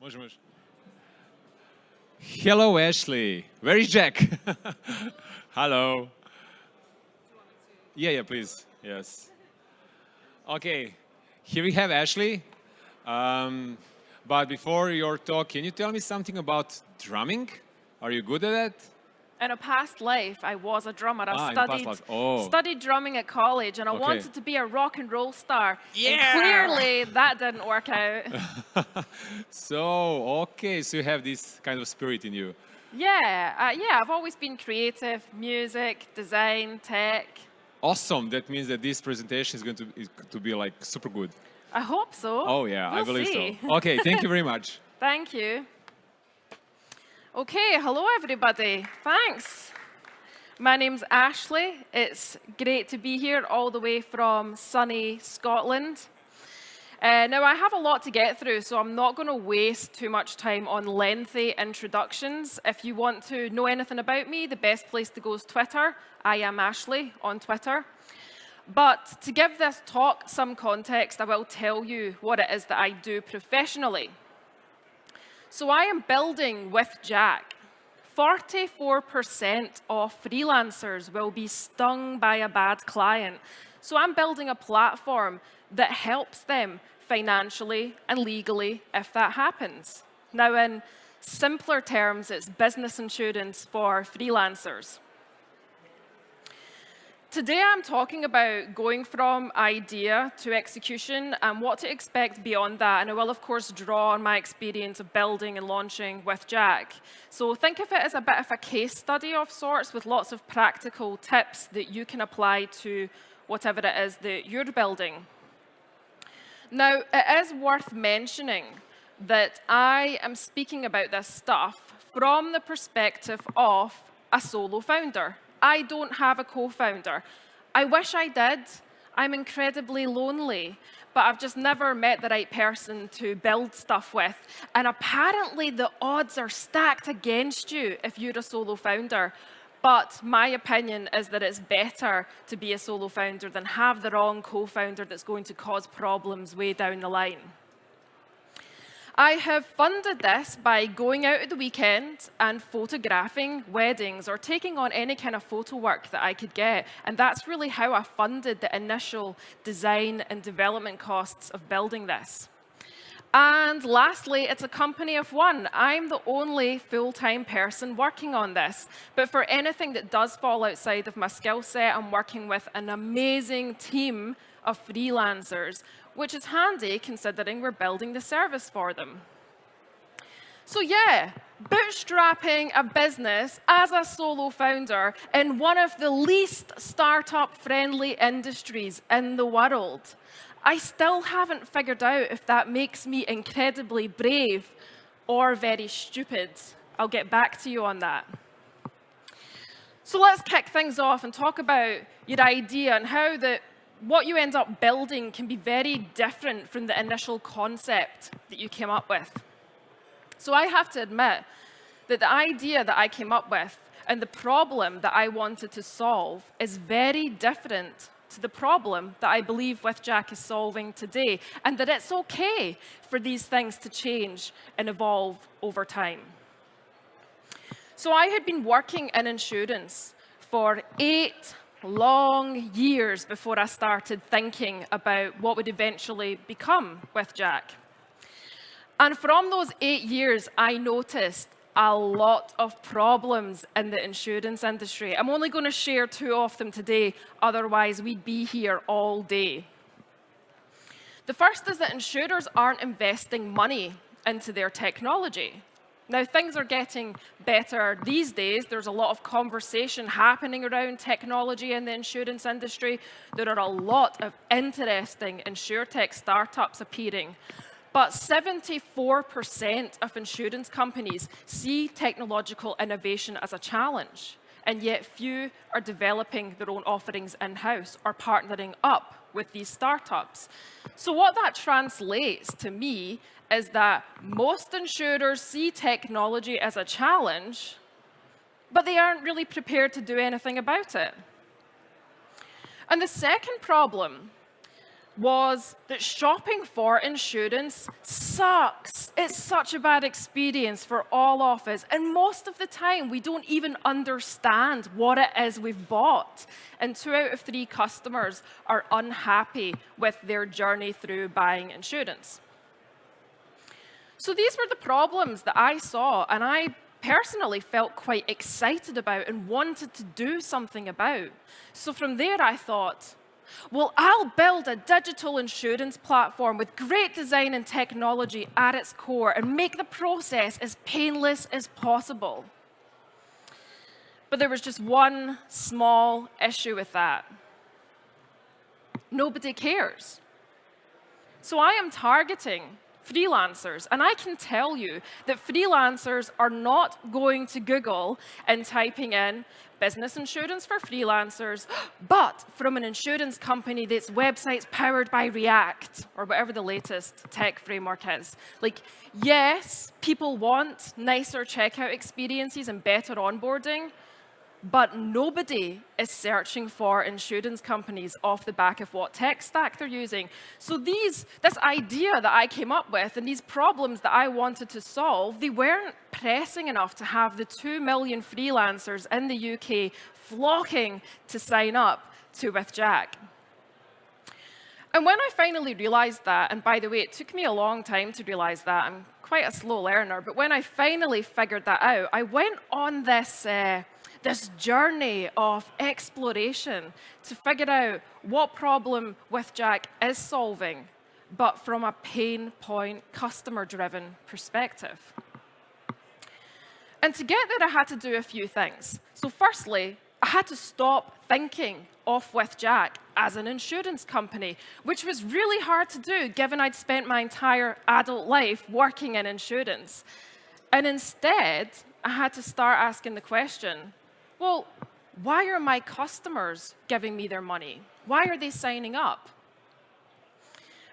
Može, može. Hello, Ashley. Where is Jack? Hello. Yeah, yeah, please. Yes. Okay, here we have Ashley. Um, but before your talk, can you tell me something about drumming? Are you good at that? In a past life, I was a drummer. I Ah, studied. Oh. studied drumming at college, and I Okay. wanted to be a rock and roll star. Yeah. And clearly, that didn't work out. so, okay, so you have this kind of spirit in you. yeah, uh, yeah, I've always been creative, music, design, tech. Awesome. That means that this presentation is going to, is to be like super good. I hope so. Oh, yeah, I We'll believe see. so. Okay, thank you very much. Thank you. Okay, hello everybody. Thanks. My name's Ashley. It's great to be here all the way from sunny Scotland. Uh, now, I have a lot to get through, so I'm not going to waste too much time on lengthy introductions. If you want to know anything about me, the best place to go is Twitter. I am Ashley on Twitter. But to give this talk some context, I will tell you what it is that I do professionally. So I am building WithJack. 44% of freelancers will be stung by a bad client. So I'm building a platform that helps them financially and legally if that happens. Now, in simpler terms, it's business insurance for freelancers. Today I'm talking about going from idea to execution and what to expect beyond that. And I will, of course, draw on my experience of building and launching WithJack. So think of it as a bit of a case study of sorts with lots of practical tips that you can apply to whatever it is that you're building. Now, it is worth mentioning that I am speaking about this stuff from the perspective of a solo founder. I don't have a co-founder. I wish I did. I'm incredibly lonely, but I've just never met the right person to build stuff with. And apparently the odds are stacked against you if you're a solo founder. But my opinion is that it's better to be a solo founder than have the wrong co-founder that's going to cause problems way down the line. I have funded this by going out at the weekend and photographing weddings or taking on any kind of photo work that I could get. And that's really how I funded the initial design and development costs of building this. And lastly, it's a company of one. I'm the only full-time person working on this. But for anything that does fall outside of my skill set, I'm working with an amazing team of freelancers, which is handy considering we're building the service for them. So yeah, bootstrapping a business as a solo founder in one of the least startup-friendly industries in the world. I still haven't figured out if that makes me incredibly brave or very stupid. I'll get back to you on that. So let's kick things off and talk about your idea and how the, what you end up building can be very different from the initial concept that you came up with. So I have to admit that the idea that I came up with and the problem that I wanted to solve is very different to the problem that I believe WithJack is solving today, and that it's okay for these things to change and evolve over time. So I had been working in insurance for eight long years before I started thinking about what would eventually become WithJack. And from those eight years, I noticed a lot of problems in the insurance industry. I'm only going to share two of them today, otherwise we'd be here all day. The first is that insurers aren't investing money into their technology. Now, things are getting better these days. There's a lot of conversation happening around technology in the insurance industry. There are a lot of interesting insurtech startups appearing. But 74% of insurance companies see technological innovation as a challenge, and yet few are developing their own offerings in-house or partnering up with these startups. So what that translates to me is that most insurers see technology as a challenge, but they aren't really prepared to do anything about it. And the second problem was that shopping for insurance sucks. It's such a bad experience for all of us. And most of the time, we don't even understand what it is we've bought. And two out of three customers are unhappy with their journey through buying insurance. So these were the problems that I saw, and I personally felt quite excited about and wanted to do something about. So from there, I thought, well, I'll build a digital insurance platform with great design and technology at its core and make the process as painless as possible. But there was just one small issue with that. Nobody cares. So I am targeting freelancers. And I can tell you that freelancers are not going to Google and typing in business insurance for freelancers, but from an insurance company that's websites powered by React or whatever the latest tech framework is. Like, yes, people want nicer checkout experiences and better onboarding, but nobody is searching for insurance companies off the back of what tech stack they're using. So these, this idea that I came up with and these problems that I wanted to solve, they weren't pressing enough to have the 2 million freelancers in the UK flocking to sign up to WithJack. And when I finally realized that, and by the way, it took me a long time to realize that, I'm quite a slow learner, but when I finally figured that out, I went on this uh, this journey of exploration to figure out what problem WithJack is solving, but from a pain point, customer-driven perspective. And to get there, I had to do a few things. So firstly, I had to stop thinking of WithJack as an insurance company, which was really hard to do given I'd spent my entire adult life working in insurance. And instead, I had to start asking the question, well, why are my customers giving me their money? Why are they signing up?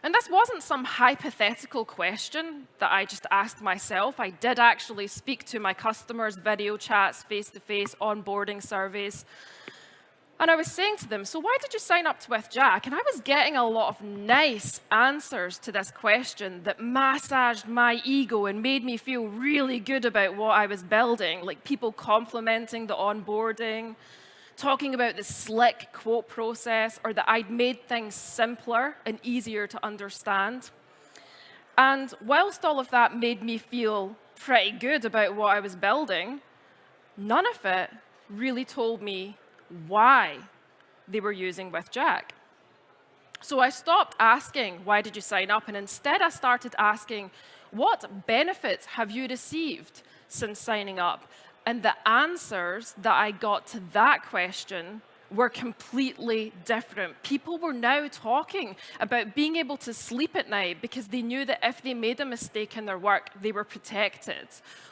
And this wasn't some hypothetical question that I just asked myself. I did actually speak to my customers, video chats, face-to-face, -face, onboarding surveys. And I was saying to them, so why did you sign up to WithJack? And I was getting a lot of nice answers to this question that massaged my ego and made me feel really good about what I was building, like people complimenting the onboarding, talking about the slick quote process, or that I'd made things simpler and easier to understand. And whilst all of that made me feel pretty good about what I was building, none of it really told me why they were using WithJack. So I stopped asking, why did you sign up? And instead I started asking, what benefits have you received since signing up? And the answers that I got to that question were completely different. People were now talking about being able to sleep at night because they knew that if they made a mistake in their work, they were protected.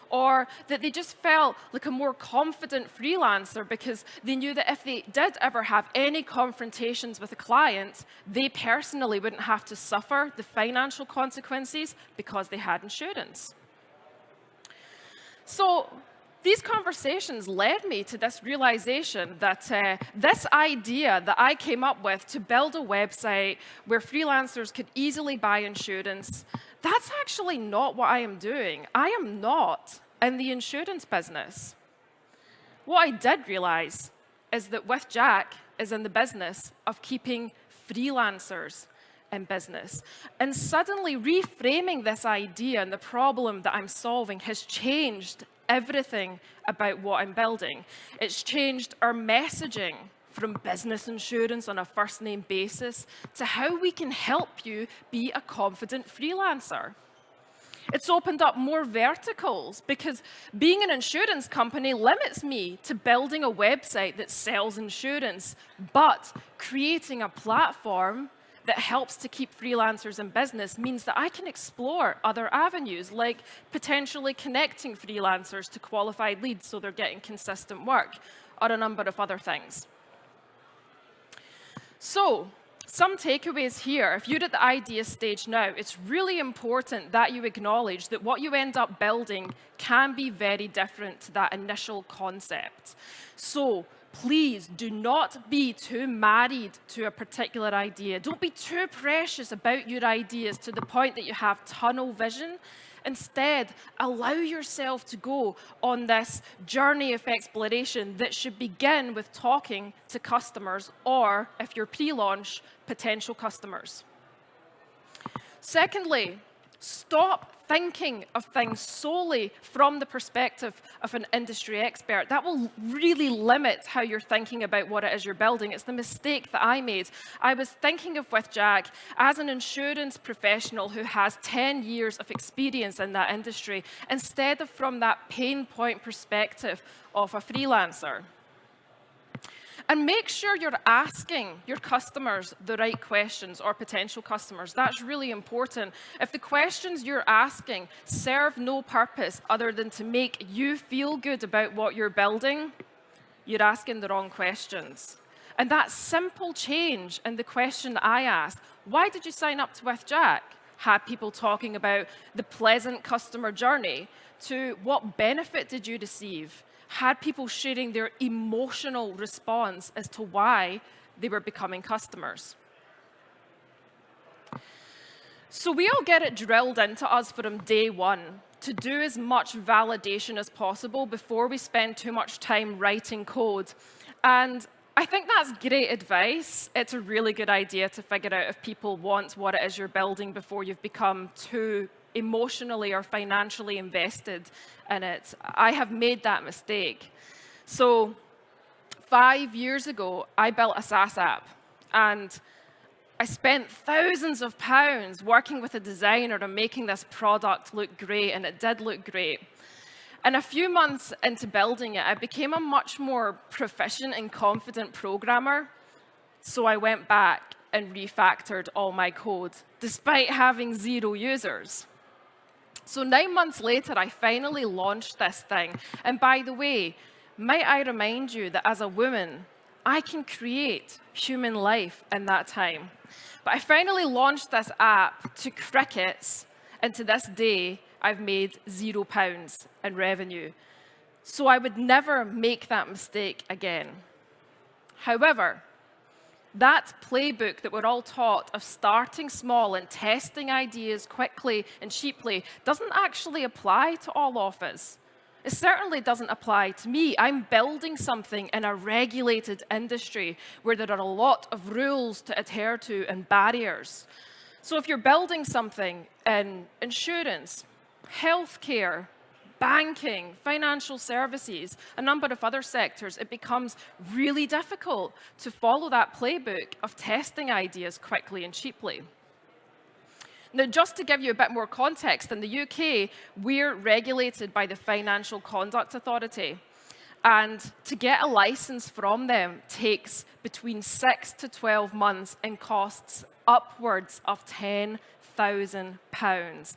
Or that they just felt like a more confident freelancer because they knew that if they did ever have any confrontations with a client, they personally wouldn't have to suffer the financial consequences because they had insurance. So these conversations led me to this realization that uh, this idea that I came up with to build a website where freelancers could easily buy insurance, that's actually not what I am doing. I am not in the insurance business. What I did realize is that WithJack is in the business of keeping freelancers in business. And suddenly reframing this idea and the problem that I'm solving has changed everything about what I'm building. It's changed our messaging from business insurance on a first name basis to how we can help you be a confident freelancer. It's opened up more verticals because being an insurance company limits me to building a website that sells insurance, but creating a platform that helps to keep freelancers in business means that I can explore other avenues, like potentially connecting freelancers to qualified leads so they're getting consistent work, or a number of other things. So, some takeaways here. If you're at the idea stage now, it's really important that you acknowledge that what you end up building can be very different to that initial concept. So please do not be too married to a particular idea. Don't be too precious about your ideas to the point that you have tunnel vision. Instead, allow yourself to go on this journey of exploration that should begin with talking to customers or, if you're pre-launch, potential customers. Secondly, stop thinking of things solely from the perspective of an industry expert. That will really limit how you're thinking about what it is you're building. It's the mistake that I made. I was thinking of WithJack as an insurance professional who has 10 years of experience in that industry, instead of from that pain point perspective of a freelancer. And make sure you're asking your customers the right questions or potential customers. That's really important. If the questions you're asking serve no purpose other than to make you feel good about what you're building, you're asking the wrong questions. And that simple change in the question I asked, why did you sign up to WithJack? Had people talking about the pleasant customer journey to what benefit did you receive? Had people sharing their emotional response as to why they were becoming customers. So we all get it drilled into us from day one to do as much validation as possible before we spend too much time writing code. And I think that's great advice. It's a really good idea to figure out if people want what it is you're building before you've become too emotionally or financially invested in it. I have made that mistake. So five years ago, I built a SaaS app. And I spent thousands of pounds working with a designer and making this product look great, and it did look great. And a few months into building it, I became a much more proficient and confident programmer. So I went back and refactored all my code, despite having zero users. So nine months later, I finally launched this thing. And by the way, might I remind you that as a woman, I can create human life in that time. But I finally launched this app to crickets, and to this day, I've made zero pounds in revenue. So I would never make that mistake again. However, that playbook that we're all taught of starting small and testing ideas quickly and cheaply doesn't actually apply to all of. It certainly doesn't apply to me. I'm building something in a regulated industry where there are a lot of rules to adhere to and barriers. So if you're building something in insurance, healthcare, banking, financial services, a number of other sectors, it becomes really difficult to follow that playbook of testing ideas quickly and cheaply. Now, just to give you a bit more context, in the UK, we're regulated by the Financial Conduct Authority. And to get a license from them takes between six to 12 months and costs upwards of £10,000.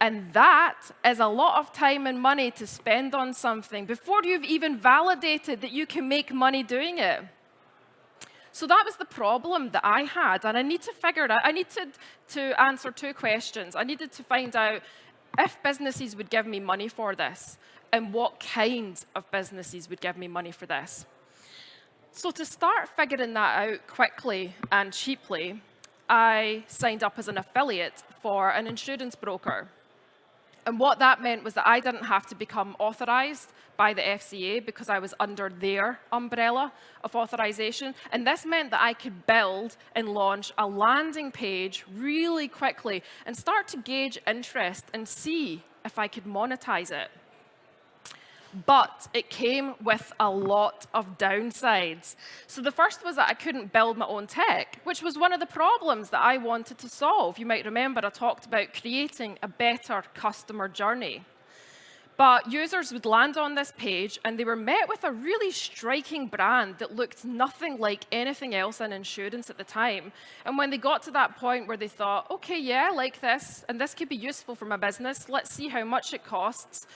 And that is a lot of time and money to spend on something before you've even validated that you can make money doing it. So that was the problem that I had, and I need to figure it out. I needed to answer two questions. I needed to find out if businesses would give me money for this, and what kinds of businesses would give me money for this. So to start figuring that out quickly and cheaply, I signed up as an affiliate for an insurance broker. And what that meant was that I didn't have to become authorized by the FCA because I was under their umbrella of authorization. And this meant that I could build and launch a landing page really quickly and start to gauge interest and see if I could monetize it. But it came with a lot of downsides. So the first was that I couldn't build my own tech, which was one of the problems that I wanted to solve. You might remember I talked about creating a better customer journey. But users would land on this page and they were met with a really striking brand that looked nothing like anything else in insurance at the time. And when they got to that point where they thought, okay, yeah, I like this, and this could be useful for my business, let's see how much it costs,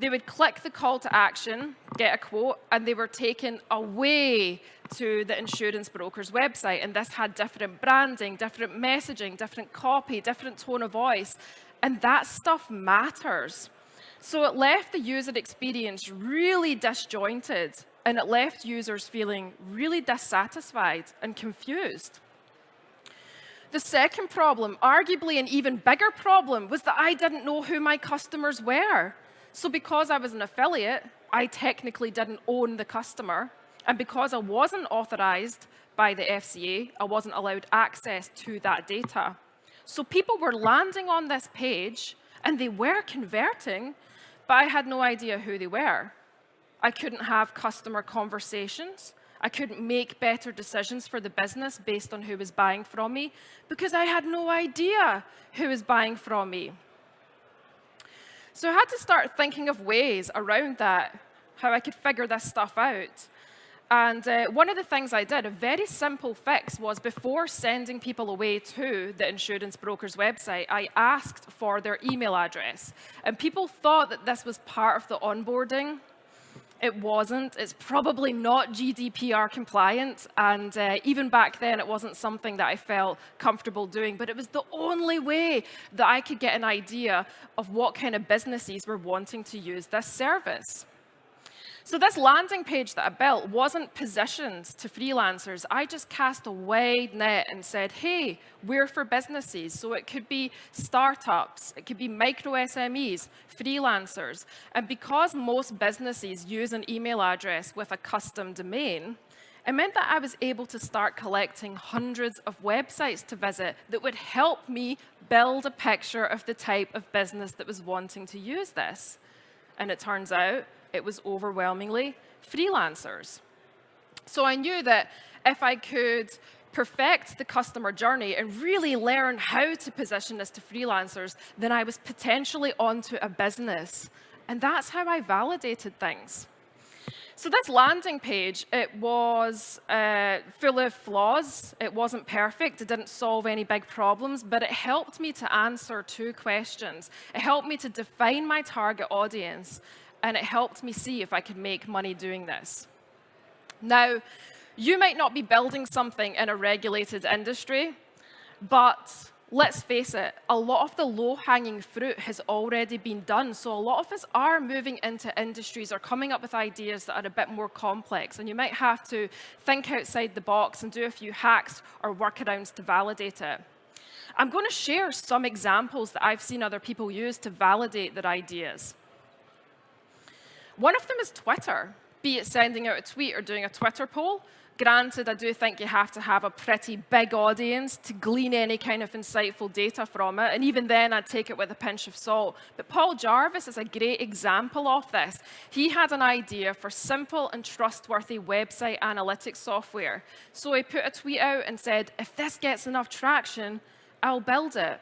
they would click the call to action, get a quote, and they were taken away to the insurance broker's website. And this had different branding, different messaging, different copy, different tone of voice. And that stuff matters. So it left the user experience really disjointed and it left users feeling really dissatisfied and confused. The second problem, arguably an even bigger problem, was that I didn't know who my customers were. So because I was an affiliate, I technically didn't own the customer. And because I wasn't authorized by the FCA, I wasn't allowed access to that data. So people were landing on this page and they were converting, but I had no idea who they were. I couldn't have customer conversations. I couldn't make better decisions for the business based on who was buying from me because I had no idea who was buying from me. So I had to start thinking of ways around that, how I could figure this stuff out. And uh, one of the things I did, a very simple fix, was before sending people away to the insurance broker's website, I asked for their email address. And people thought that this was part of the onboarding it wasn't. It's probably not GDPR compliant. And uh, even back then, it wasn't something that I felt comfortable doing. But it was the only way that I could get an idea of what kind of businesses were wanting to use this service. So this landing page that I built wasn't positioned to freelancers. I just cast a wide net and said, hey, we're for businesses. So it could be startups, it could be micro SMEs, freelancers. And because most businesses use an email address with a custom domain, it meant that I was able to start collecting hundreds of websites to visit that would help me build a picture of the type of business that was wanting to use this. And it turns out it was overwhelmingly freelancers. So I knew that if I could perfect the customer journey and really learn how to position this to freelancers, then I was potentially onto a business. And that's how I validated things. So this landing page, it was uh, full of flaws. It wasn't perfect. It didn't solve any big problems, but it helped me to answer two questions. It helped me to define my target audience, and it helped me see if I could make money doing this. Now, you might not be building something in a regulated industry, but let's face it, a lot of the low-hanging fruit has already been done. So a lot of us are moving into industries or coming up with ideas that are a bit more complex. And you might have to think outside the box and do a few hacks or workarounds to validate it. I'm going to share some examples that I've seen other people use to validate their ideas. One of them is Twitter, be it sending out a tweet or doing a Twitter poll. Granted, I do think you have to have a pretty big audience to glean any kind of insightful data from it, and even then I'd take it with a pinch of salt. But Paul Jarvis is a great example of this. He had an idea for simple and trustworthy website analytics software. So he put a tweet out and said, if this gets enough traction, I'll build it.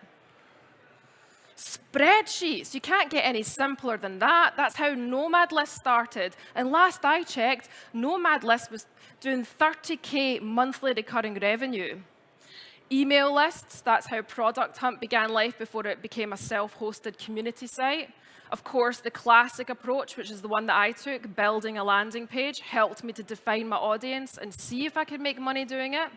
Spreadsheets, you can't get any simpler than that. That's how Nomad List started. And last I checked, Nomad List was doing 30K monthly recurring revenue. Email lists, that's how Product Hunt began life before it became a self-hosted community site. Of course, the classic approach, which is the one that I took, building a landing page, helped me to define my audience and see if I could make money doing it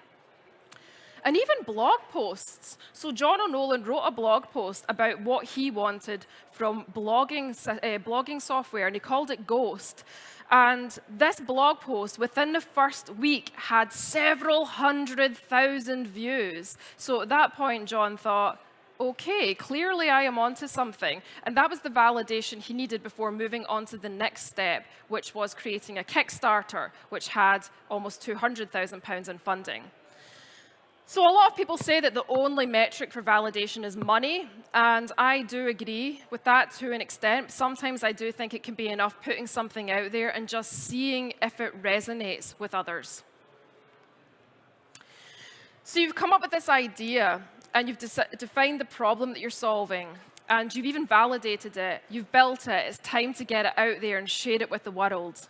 and even blog posts. So John O'Nolan wrote a blog post about what he wanted from blogging, uh, blogging software, and he called it Ghost. And this blog post, within the first week, had several hundred thousand views. So at that point, John thought, okay, clearly I am onto something. And that was the validation he needed before moving on to the next step, which was creating a Kickstarter, which had almost £200,000 in funding. So a lot of people say that the only metric for validation is money, and I do agree with that to an extent. Sometimes I do think it can be enough putting something out there and just seeing if it resonates with others. So you've come up with this idea, and you've defined the problem that you're solving, and you've even validated it. You've built it. It's time to get it out there and share it with the world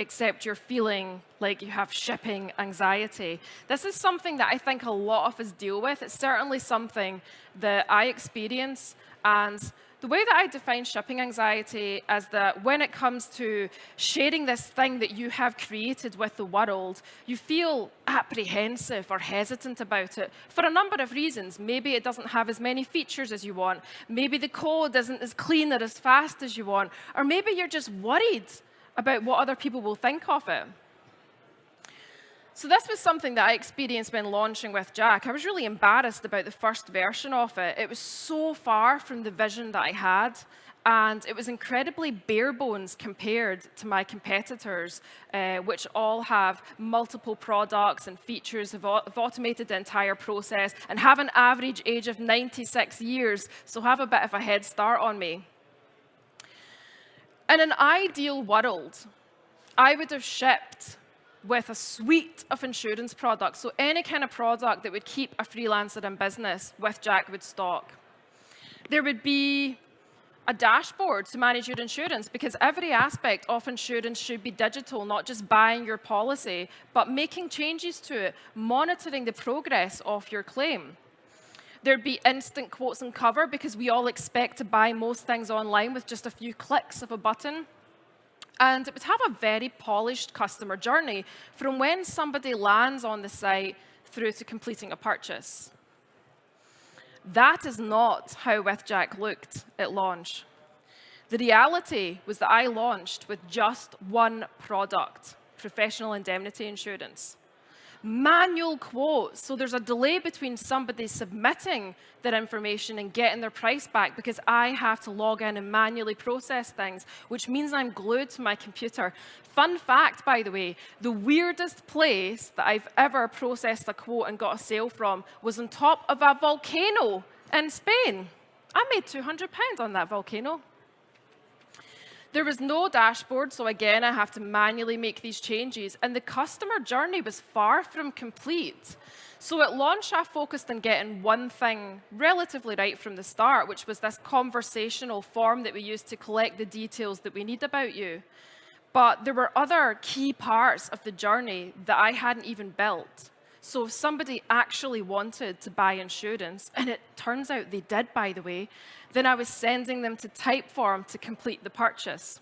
except you're feeling like you have shipping anxiety. This is something that I think a lot of us deal with. It's certainly something that I experience. And the way that I define shipping anxiety is that when it comes to sharing this thing that you have created with the world, you feel apprehensive or hesitant about it for a number of reasons. Maybe it doesn't have as many features as you want. Maybe the code isn't as clean or as fast as you want. Or maybe you're just worried about what other people will think of it. So this was something that I experienced when launching WithJack. I was really embarrassed about the first version of it. It was so far from the vision that I had, and it was incredibly bare bones compared to my competitors, uh, which all have multiple products and features, have, have automated the entire process, and have an average age of 96 years, so have a bit of a head start on me. In an ideal world, I would have shipped with a suite of insurance products. So any kind of product that would keep a freelancer in business WithJack would stock. There would be a dashboard to manage your insurance because every aspect of insurance should be digital, not just buying your policy, but making changes to it, monitoring the progress of your claim. There'd be instant quotes and cover because we all expect to buy most things online with just a few clicks of a button. And it would have a very polished customer journey from when somebody lands on the site through to completing a purchase. That is not how WithJack looked at launch. The reality was that I launched with just one product, professional indemnity insurance manual quotes. So there's a delay between somebody submitting their information and getting their price back because I have to log in and manually process things, which means I'm glued to my computer. Fun fact, by the way, the weirdest place that I've ever processed a quote and got a sale from was on top of a volcano in Spain. I made 200 pounds on that volcano. There was no dashboard, so again, I have to manually make these changes. And the customer journey was far from complete. So at launch, I focused on getting one thing relatively right from the start, which was this conversational form that we used to collect the details that we need about you. But there were other key parts of the journey that I hadn't even built. So if somebody actually wanted to buy insurance, and it turns out they did, by the way, then I was sending them to Typeform to complete the purchase.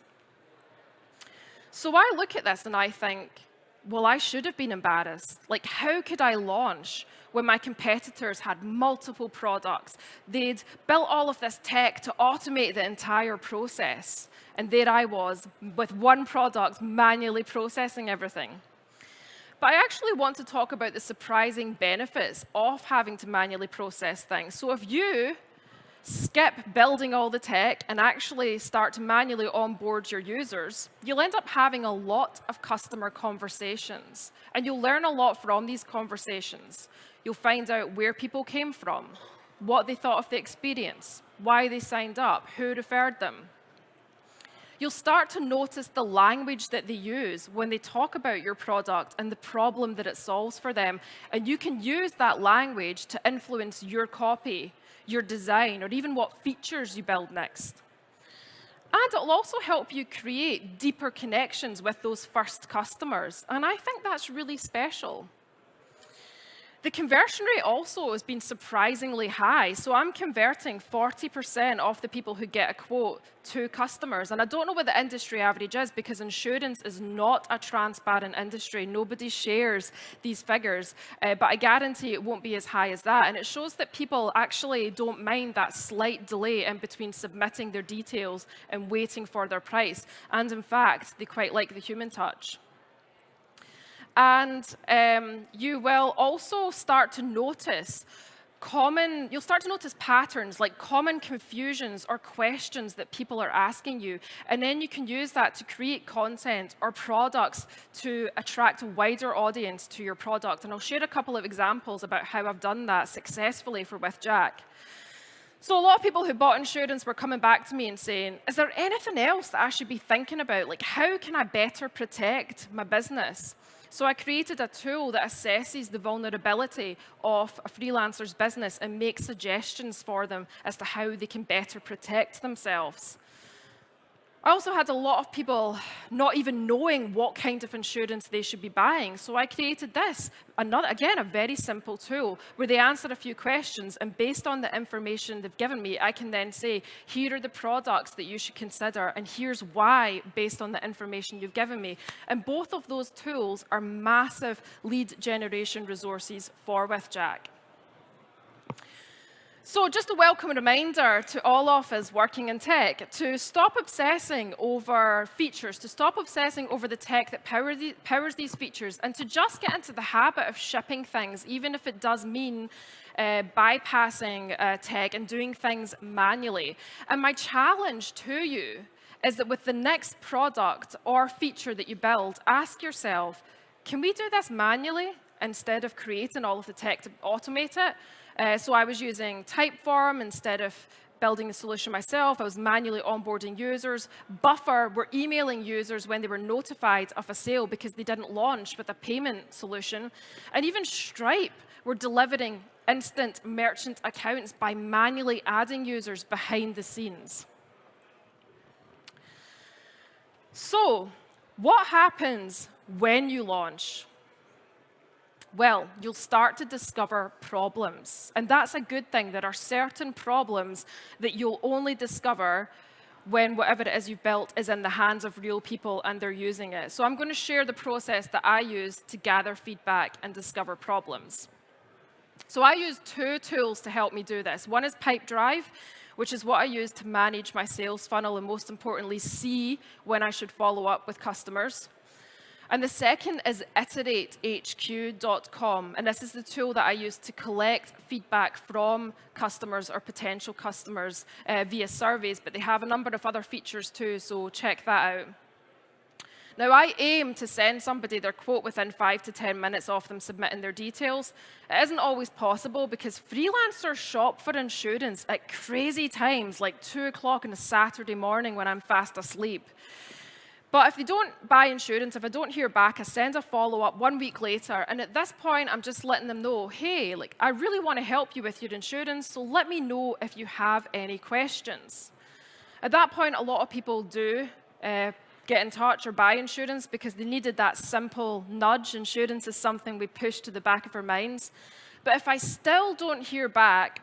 So I look at this and I think, well, I should have been embarrassed. Like, how could I launch when my competitors had multiple products? They'd built all of this tech to automate the entire process. And there I was with one product manually processing everything. But I actually want to talk about the surprising benefits of having to manually process things. So if you skip building all the tech and actually start to manually onboard your users, you'll end up having a lot of customer conversations. And you'll learn a lot from these conversations. You'll find out where people came from, what they thought of the experience, why they signed up, who referred them you'll start to notice the language that they use when they talk about your product and the problem that it solves for them. And you can use that language to influence your copy, your design, or even what features you build next. And it'll also help you create deeper connections with those first customers. And I think that's really special. The conversion rate also has been surprisingly high. So I'm converting 40% of the people who get a quote to customers. And I don't know what the industry average is because insurance is not a transparent industry. Nobody shares these figures. Uh, but I guarantee it won't be as high as that. And it shows that people actually don't mind that slight delay in between submitting their details and waiting for their price. And in fact, they quite like the human touch. And um, you will also start to notice common, you'll start to notice patterns like common confusions or questions that people are asking you. And then you can use that to create content or products to attract a wider audience to your product. And I'll share a couple of examples about how I've done that successfully for WithJack. So a lot of people who bought insurance were coming back to me and saying, is there anything else that I should be thinking about? Like, how can I better protect my business? So I created a tool that assesses the vulnerability of a freelancer's business and makes suggestions for them as to how they can better protect themselves. I also had a lot of people not even knowing what kind of insurance they should be buying. So I created this, another, again, a very simple tool where they answer a few questions. And based on the information they've given me, I can then say, here are the products that you should consider. And here's why, based on the information you've given me. And both of those tools are massive lead generation resources for WithJack. So just a welcome reminder to all of us working in tech to stop obsessing over features, to stop obsessing over the tech that power the, powers these features, and to just get into the habit of shipping things, even if it does mean uh, bypassing uh, tech and doing things manually. And my challenge to you is that with the next product or feature that you build, ask yourself, can we do this manually instead of creating all of the tech to automate it? Uh, so I was using Typeform instead of building the solution myself. I was manually onboarding users. Buffer were emailing users when they were notified of a sale because they didn't launch with a payment solution. And even Stripe were delivering instant merchant accounts by manually adding users behind the scenes. So what happens when you launch? Well, you'll start to discover problems. And that's a good thing. There are certain problems that you'll only discover when whatever it is you've built is in the hands of real people and they're using it. So I'm going to share the process that I use to gather feedback and discover problems. So I use two tools to help me do this. One is Pipedrive, which is what I use to manage my sales funnel and most importantly, see when I should follow up with customers. And the second is iteratehq.com. And this is the tool that I use to collect feedback from customers or potential customers uh, via surveys, but they have a number of other features too, so check that out. Now, I aim to send somebody their quote within five to 10 minutes of them submitting their details. It isn't always possible because freelancers shop for insurance at crazy times, like 2 o'clock on a Saturday morning when I'm fast asleep. But if they don't buy insurance, if I don't hear back, I send a follow-up one week later, and at this point, I'm just letting them know, hey, like, I really want to help you with your insurance, so let me know if you have any questions. At that point, a lot of people do uh, get in touch or buy insurance because they needed that simple nudge. Insurance is something we push to the back of our minds. But if I still don't hear back,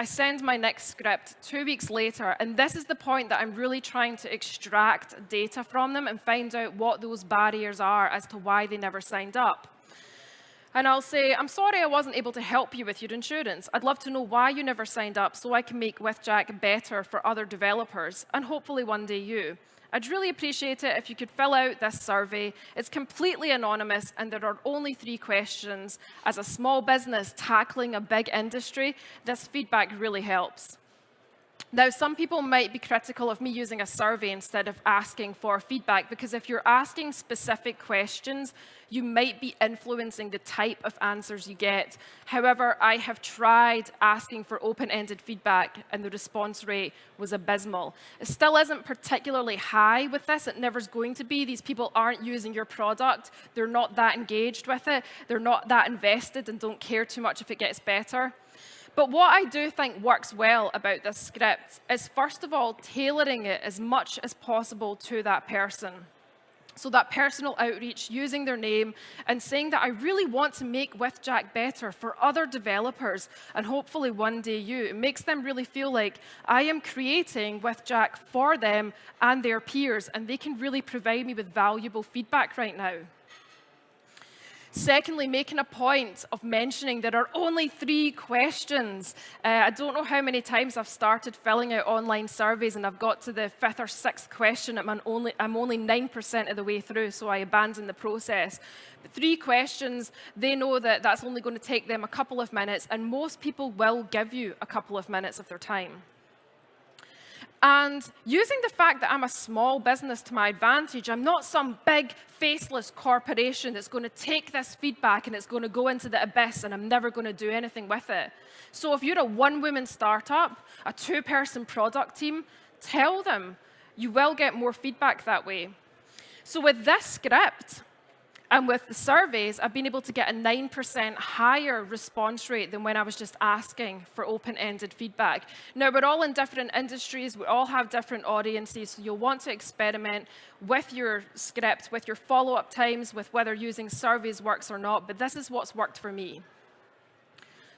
I send my next script two weeks later, and this is the point that I'm really trying to extract data from them and find out what those barriers are as to why they never signed up. And I'll say, I'm sorry I wasn't able to help you with your insurance. I'd love to know why you never signed up so I can make WithJack better for other developers, and hopefully one day you. I'd really appreciate it if you could fill out this survey. It's completely anonymous and there are only three questions. As a small business tackling a big industry, this feedback really helps. Now, some people might be critical of me using a survey instead of asking for feedback, because if you're asking specific questions, you might be influencing the type of answers you get. However, I have tried asking for open-ended feedback, and the response rate was abysmal. It still isn't particularly high with this. It never's going to be. These people aren't using your product. They're not that engaged with it. They're not that invested and don't care too much if it gets better. But what I do think works well about this script is, first of all, tailoring it as much as possible to that person. So that personal outreach, using their name and saying that I really want to make WithJack better for other developers and hopefully one day you. It makes them really feel like I am creating WithJack for them and their peers and they can really provide me with valuable feedback right now. Secondly, making a point of mentioning there are only three questions. Uh, I don't know how many times I've started filling out online surveys and I've got to the fifth or sixth question I'm only 9% of the way through, so I abandon the process. But three questions, they know that that's only going to take them a couple of minutes and most people will give you a couple of minutes of their time. And using the fact that I'm a small business to my advantage, I'm not some big faceless corporation that's going to take this feedback and it's going to go into the abyss and I'm never going to do anything with it. So if you're a one-woman startup, a two-person product team, tell them you will get more feedback that way. So with this script, and with the surveys, I've been able to get a 9% higher response rate than when I was just asking for open-ended feedback. Now, we're all in different industries. We all have different audiences, so you'll want to experiment with your script, with your follow-up times, with whether using surveys works or not, but this is what's worked for me.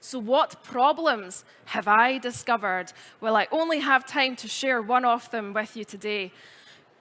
So what problems have I discovered? Well, I only have time to share one of them with you today.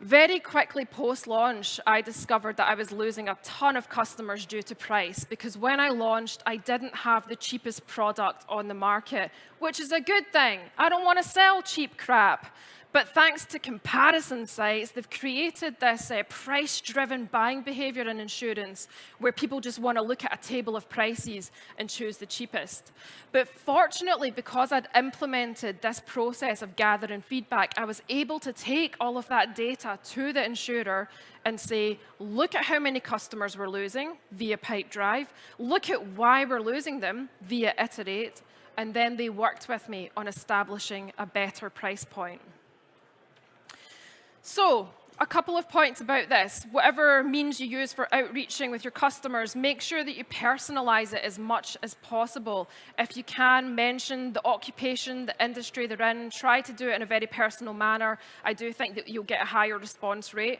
Very quickly post-launch, I discovered that I was losing a ton of customers due to price because when I launched, I didn't have the cheapest product on the market, which is a good thing. I don't want to sell cheap crap. But thanks to comparison sites, they've created this uh, price-driven buying behavior in insurance where people just want to look at a table of prices and choose the cheapest. But fortunately, because I'd implemented this process of gathering feedback, I was able to take all of that data to the insurer and say, look at how many customers we're losing via Pipedrive, look at why we're losing them via Iterate, and then they worked with me on establishing a better price point. So a couple of points about this. Whatever means you use for outreaching with your customers, make sure that you personalize it as much as possible. If you can, mention the occupation, the industry they're in. Try to do it in a very personal manner. I do think that you'll get a higher response rate.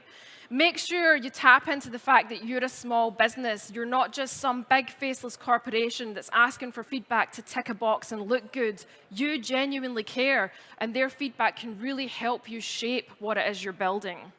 Make sure you tap into the fact that you're a small business. You're not just some big faceless corporation that's asking for feedback to tick a box and look good. You genuinely care, and their feedback can really help you shape what it is you're building.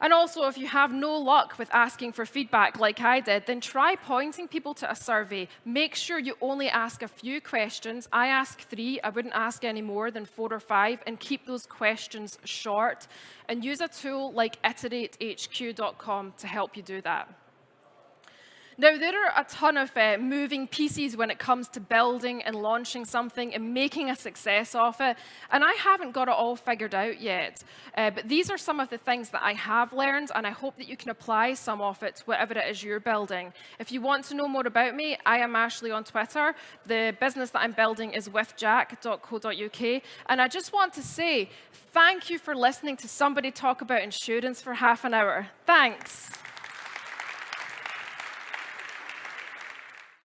And also, if you have no luck with asking for feedback like I did, then try pointing people to a survey. Make sure you only ask a few questions. I ask three. I wouldn't ask any more than four or five, and keep those questions short. And use a tool like iteratehq.com to help you do that. Now, there are a ton of uh, moving pieces when it comes to building and launching something and making a success of it, and I haven't got it all figured out yet. Uh, but these are some of the things that I have learned, and I hope that you can apply some of it to whatever it is you're building. If you want to know more about me, I am Ashley on Twitter. The business that I'm building is withjack.co.uk, and I just want to say thank you for listening to somebody talk about insurance for half an hour. Thanks.